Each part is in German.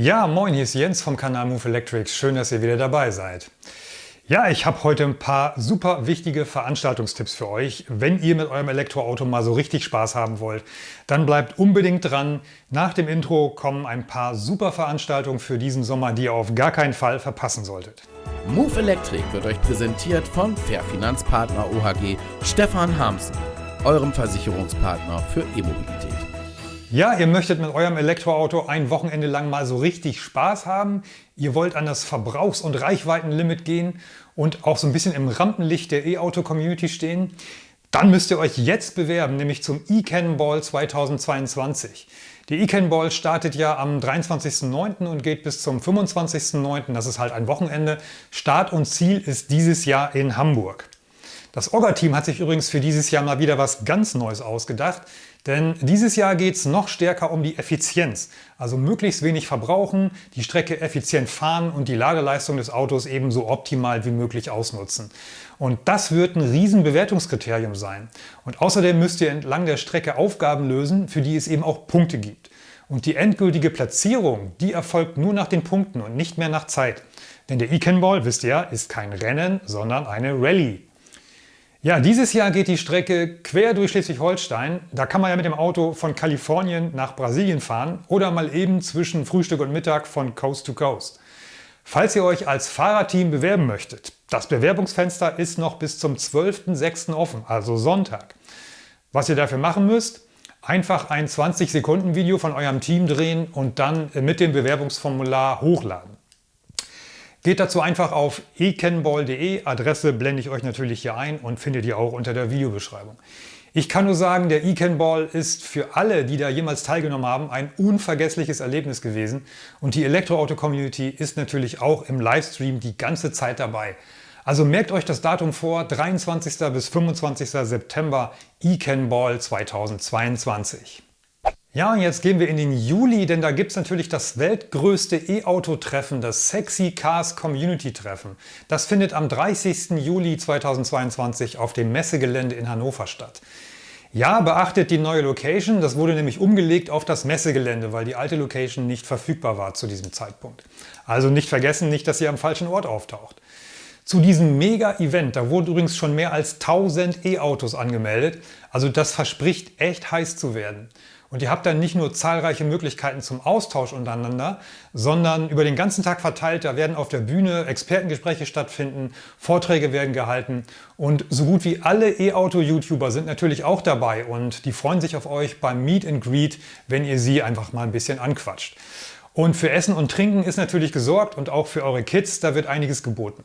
Ja, moin, hier ist Jens vom Kanal Move Electrics. Schön, dass ihr wieder dabei seid. Ja, ich habe heute ein paar super wichtige Veranstaltungstipps für euch. Wenn ihr mit eurem Elektroauto mal so richtig Spaß haben wollt, dann bleibt unbedingt dran. Nach dem Intro kommen ein paar super Veranstaltungen für diesen Sommer, die ihr auf gar keinen Fall verpassen solltet. Move Electric wird euch präsentiert von Fair Finanzpartner OHG Stefan Hamsen, eurem Versicherungspartner für E-Mobilität. Ja, ihr möchtet mit eurem Elektroauto ein Wochenende lang mal so richtig Spaß haben. Ihr wollt an das Verbrauchs- und Reichweitenlimit gehen und auch so ein bisschen im Rampenlicht der E-Auto-Community stehen. Dann müsst ihr euch jetzt bewerben, nämlich zum e-Cannonball 2022. Die e-Cannonball startet ja am 23.09. und geht bis zum 25.09. Das ist halt ein Wochenende. Start und Ziel ist dieses Jahr in Hamburg. Das Orga-Team hat sich übrigens für dieses Jahr mal wieder was ganz Neues ausgedacht. Denn dieses Jahr geht es noch stärker um die Effizienz. Also möglichst wenig verbrauchen, die Strecke effizient fahren und die Ladeleistung des Autos ebenso optimal wie möglich ausnutzen. Und das wird ein Riesenbewertungskriterium sein. Und außerdem müsst ihr entlang der Strecke Aufgaben lösen, für die es eben auch Punkte gibt. Und die endgültige Platzierung, die erfolgt nur nach den Punkten und nicht mehr nach Zeit. Denn der E-Cannonball, wisst ihr ist kein Rennen, sondern eine Rallye. Ja, dieses Jahr geht die Strecke quer durch Schleswig-Holstein. Da kann man ja mit dem Auto von Kalifornien nach Brasilien fahren oder mal eben zwischen Frühstück und Mittag von Coast to Coast. Falls ihr euch als Fahrerteam bewerben möchtet, das Bewerbungsfenster ist noch bis zum 12.06. offen, also Sonntag. Was ihr dafür machen müsst, einfach ein 20-Sekunden-Video von eurem Team drehen und dann mit dem Bewerbungsformular hochladen. Geht dazu einfach auf ecannball.de, Adresse blende ich euch natürlich hier ein und findet ihr auch unter der Videobeschreibung. Ich kann nur sagen, der eCanBall ist für alle, die da jemals teilgenommen haben, ein unvergessliches Erlebnis gewesen. Und die Elektroauto-Community ist natürlich auch im Livestream die ganze Zeit dabei. Also merkt euch das Datum vor, 23. bis 25. September eCanBall 2022. Ja, und jetzt gehen wir in den Juli, denn da gibt es natürlich das weltgrößte E-Auto-Treffen, das Sexy Cars Community Treffen. Das findet am 30. Juli 2022 auf dem Messegelände in Hannover statt. Ja, beachtet die neue Location, das wurde nämlich umgelegt auf das Messegelände, weil die alte Location nicht verfügbar war zu diesem Zeitpunkt. Also nicht vergessen, nicht, dass ihr am falschen Ort auftaucht. Zu diesem Mega-Event, da wurden übrigens schon mehr als 1000 E-Autos angemeldet, also das verspricht echt heiß zu werden. Und ihr habt dann nicht nur zahlreiche Möglichkeiten zum Austausch untereinander, sondern über den ganzen Tag verteilt, da werden auf der Bühne Expertengespräche stattfinden, Vorträge werden gehalten und so gut wie alle E-Auto-YouTuber sind natürlich auch dabei und die freuen sich auf euch beim Meet and Greet, wenn ihr sie einfach mal ein bisschen anquatscht. Und für Essen und Trinken ist natürlich gesorgt und auch für eure Kids, da wird einiges geboten.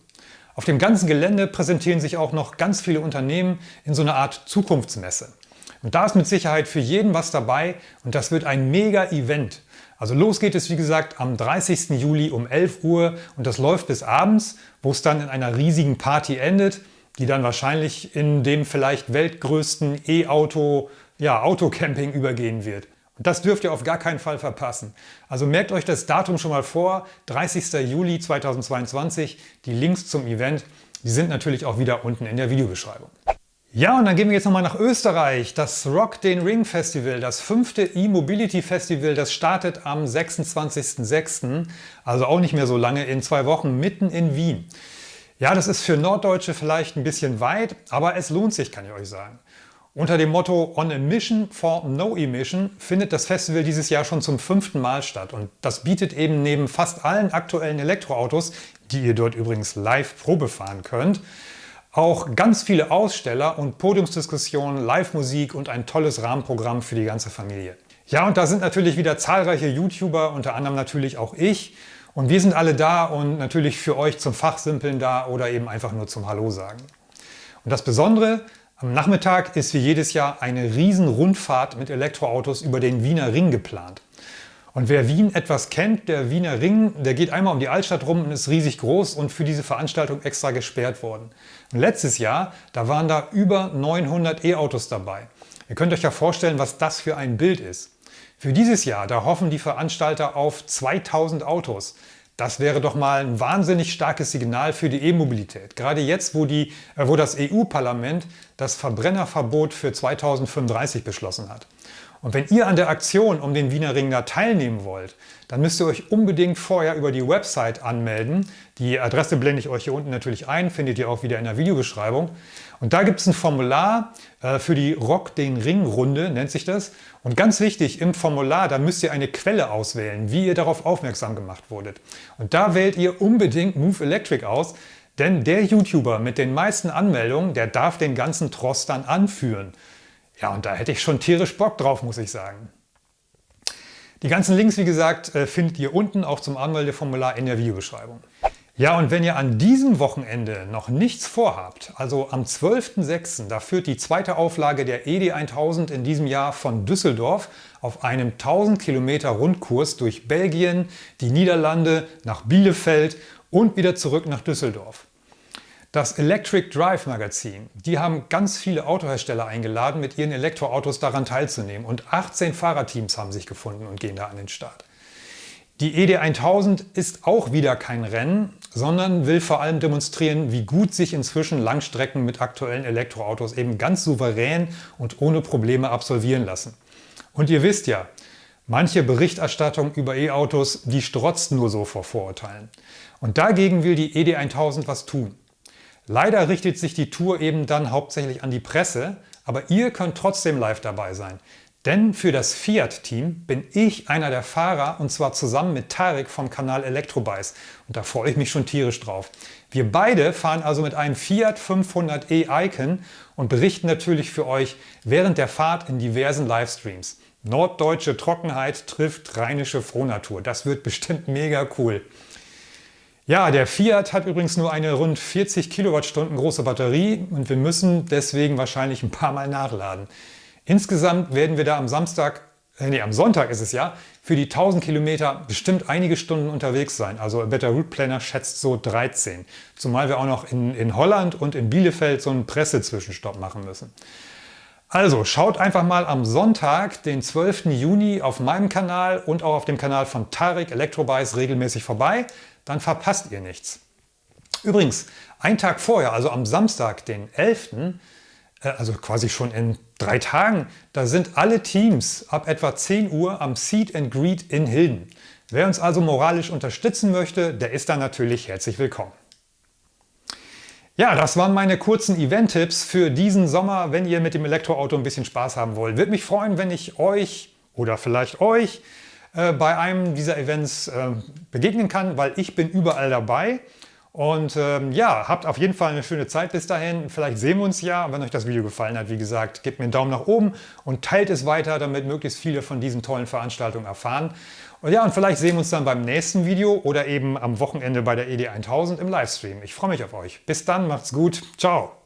Auf dem ganzen Gelände präsentieren sich auch noch ganz viele Unternehmen in so einer Art Zukunftsmesse. Und da ist mit Sicherheit für jeden was dabei und das wird ein Mega-Event. Also los geht es wie gesagt am 30. Juli um 11 Uhr und das läuft bis abends, wo es dann in einer riesigen Party endet, die dann wahrscheinlich in dem vielleicht weltgrößten E-Auto, ja Autocamping übergehen wird. Das dürft ihr auf gar keinen Fall verpassen. Also merkt euch das Datum schon mal vor, 30. Juli 2022. Die Links zum Event, die sind natürlich auch wieder unten in der Videobeschreibung. Ja, und dann gehen wir jetzt nochmal nach Österreich. Das Rock den Ring Festival, das fünfte E-Mobility Festival, das startet am 26.06., also auch nicht mehr so lange, in zwei Wochen mitten in Wien. Ja, das ist für Norddeutsche vielleicht ein bisschen weit, aber es lohnt sich, kann ich euch sagen. Unter dem Motto On a Mission for No Emission findet das Festival dieses Jahr schon zum fünften Mal statt und das bietet eben neben fast allen aktuellen Elektroautos, die ihr dort übrigens live Probe fahren könnt, auch ganz viele Aussteller und Podiumsdiskussionen, Live-Musik und ein tolles Rahmenprogramm für die ganze Familie. Ja, und da sind natürlich wieder zahlreiche YouTuber, unter anderem natürlich auch ich. Und wir sind alle da und natürlich für euch zum Fachsimpeln da oder eben einfach nur zum Hallo sagen. Und das Besondere, am Nachmittag ist wie jedes Jahr eine riesen Rundfahrt mit Elektroautos über den Wiener Ring geplant. Und wer Wien etwas kennt, der Wiener Ring, der geht einmal um die Altstadt rum und ist riesig groß und für diese Veranstaltung extra gesperrt worden. Und letztes Jahr, da waren da über 900 E-Autos dabei. Ihr könnt euch ja vorstellen, was das für ein Bild ist. Für dieses Jahr, da hoffen die Veranstalter auf 2000 Autos. Das wäre doch mal ein wahnsinnig starkes Signal für die E-Mobilität. Gerade jetzt, wo, die, äh, wo das EU-Parlament das Verbrennerverbot für 2035 beschlossen hat. Und wenn ihr an der Aktion um den Wiener Ring da teilnehmen wollt, dann müsst ihr euch unbedingt vorher über die Website anmelden. Die Adresse blende ich euch hier unten natürlich ein, findet ihr auch wieder in der Videobeschreibung. Und da gibt es ein Formular äh, für die Rock den Ring Runde, nennt sich das. Und ganz wichtig, im Formular, da müsst ihr eine Quelle auswählen, wie ihr darauf aufmerksam gemacht wurdet. Und da wählt ihr unbedingt Move Electric aus, denn der YouTuber mit den meisten Anmeldungen, der darf den ganzen Trost dann anführen. Ja, und da hätte ich schon tierisch Bock drauf, muss ich sagen. Die ganzen Links, wie gesagt, äh, findet ihr unten auch zum Anmeldeformular in der Videobeschreibung. Ja, und wenn ihr an diesem Wochenende noch nichts vorhabt, also am 12.06., da führt die zweite Auflage der ED 1000 in diesem Jahr von Düsseldorf auf einem 1000 Kilometer Rundkurs durch Belgien, die Niederlande, nach Bielefeld und wieder zurück nach Düsseldorf. Das Electric Drive Magazin, die haben ganz viele Autohersteller eingeladen, mit ihren Elektroautos daran teilzunehmen und 18 Fahrerteams haben sich gefunden und gehen da an den Start. Die ED1000 ist auch wieder kein Rennen, sondern will vor allem demonstrieren, wie gut sich inzwischen Langstrecken mit aktuellen Elektroautos eben ganz souverän und ohne Probleme absolvieren lassen. Und ihr wisst ja, manche Berichterstattung über E-Autos, die strotzt nur so vor Vorurteilen. Und dagegen will die ED1000 was tun. Leider richtet sich die Tour eben dann hauptsächlich an die Presse, aber ihr könnt trotzdem live dabei sein. Denn für das Fiat-Team bin ich einer der Fahrer und zwar zusammen mit Tarek vom Kanal Elektrobikes. Und da freue ich mich schon tierisch drauf. Wir beide fahren also mit einem Fiat 500e Icon und berichten natürlich für euch während der Fahrt in diversen Livestreams. Norddeutsche Trockenheit trifft rheinische Frohnatur. Das wird bestimmt mega cool. Ja, der Fiat hat übrigens nur eine rund 40 Kilowattstunden große Batterie und wir müssen deswegen wahrscheinlich ein paar Mal nachladen. Insgesamt werden wir da am Samstag, äh, nee, am Sonntag ist es ja, für die 1000 Kilometer bestimmt einige Stunden unterwegs sein. Also Better Route Planner schätzt so 13. Zumal wir auch noch in, in Holland und in Bielefeld so einen Pressezwischenstopp machen müssen. Also schaut einfach mal am Sonntag, den 12. Juni auf meinem Kanal und auch auf dem Kanal von Tarek Electrobikes regelmäßig vorbei dann verpasst ihr nichts. Übrigens, ein Tag vorher, also am Samstag, den 11., äh, also quasi schon in drei Tagen, da sind alle Teams ab etwa 10 Uhr am Seed and Greet in Hilden. Wer uns also moralisch unterstützen möchte, der ist da natürlich herzlich willkommen. Ja, das waren meine kurzen Event-Tipps für diesen Sommer, wenn ihr mit dem Elektroauto ein bisschen Spaß haben wollt. Würde mich freuen, wenn ich euch oder vielleicht euch äh, bei einem dieser Events äh, begegnen kann, weil ich bin überall dabei. Und ähm, ja, habt auf jeden Fall eine schöne Zeit bis dahin. Vielleicht sehen wir uns ja. wenn euch das Video gefallen hat, wie gesagt, gebt mir einen Daumen nach oben und teilt es weiter, damit möglichst viele von diesen tollen Veranstaltungen erfahren. Und ja, und vielleicht sehen wir uns dann beim nächsten Video oder eben am Wochenende bei der ED1000 im Livestream. Ich freue mich auf euch. Bis dann, macht's gut. Ciao.